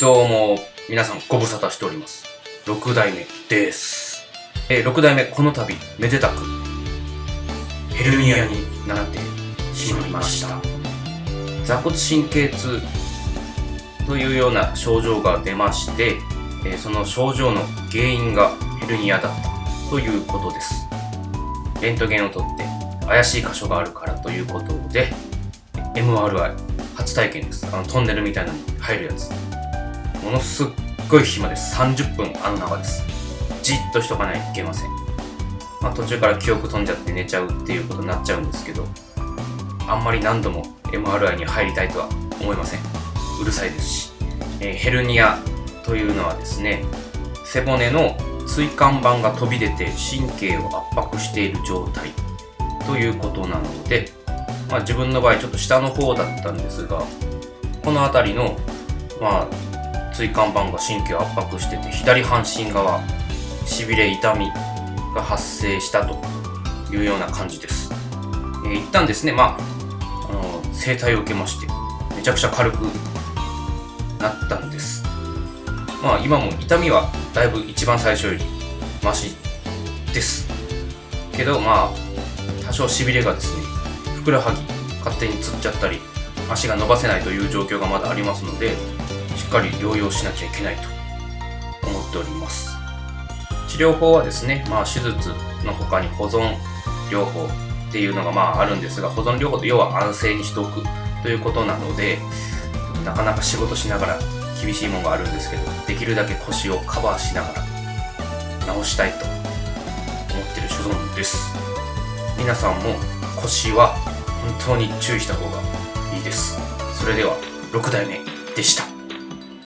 どうも、皆さんご無沙汰しております。6代目です。えー、6代目、この度、めでたく、ヘルニアになってしまいました。座骨神経痛というような症状が出まして、えーその症状の原因がヘルニアだったということです。レントゲンを取って怪しい箇所があるからということで、MRI 初体験です。あのトンネルみたいなのに入るやつ。ものすっごい暇です。30分あの中です。じっとしとかないといけません。まあ、途中から記憶飛んじゃって寝ちゃうっていうことになっちゃうんですけど、あんまり何度も MRI に入りたいとは思いません。うるさいですし。えーヘルニアというのはですね、背骨の椎間板が飛び出て神経を圧迫している状態ということなので、まあ、自分の場合ちょっと下の方だったんですがこの辺りの、まあ、椎間板が神経を圧迫してて左半身側しびれ痛みが発生したというような感じです、えー一旦ですねまああの整体を受けましてめちゃくちゃ軽くなったんです。まあ今も痛みはだいぶ一番最初よりマシです。けどまあ多少しびれがですねふくらはぎ勝手につっちゃったり足が伸ばせないという状況がまだありますのでしっかり療養しなきゃいけないと思っております。治療法はですね、まあ、手術の他に保存療法っていうのがまああるんですが保存療法って要は安静にしておくということなのでなかなか仕事しながら厳しいものがあるんですけどできるだけ腰をカバーしながら治したいと思ってる所存です。皆さんも腰は本当に注意した方がいいです。それでは6代目でした。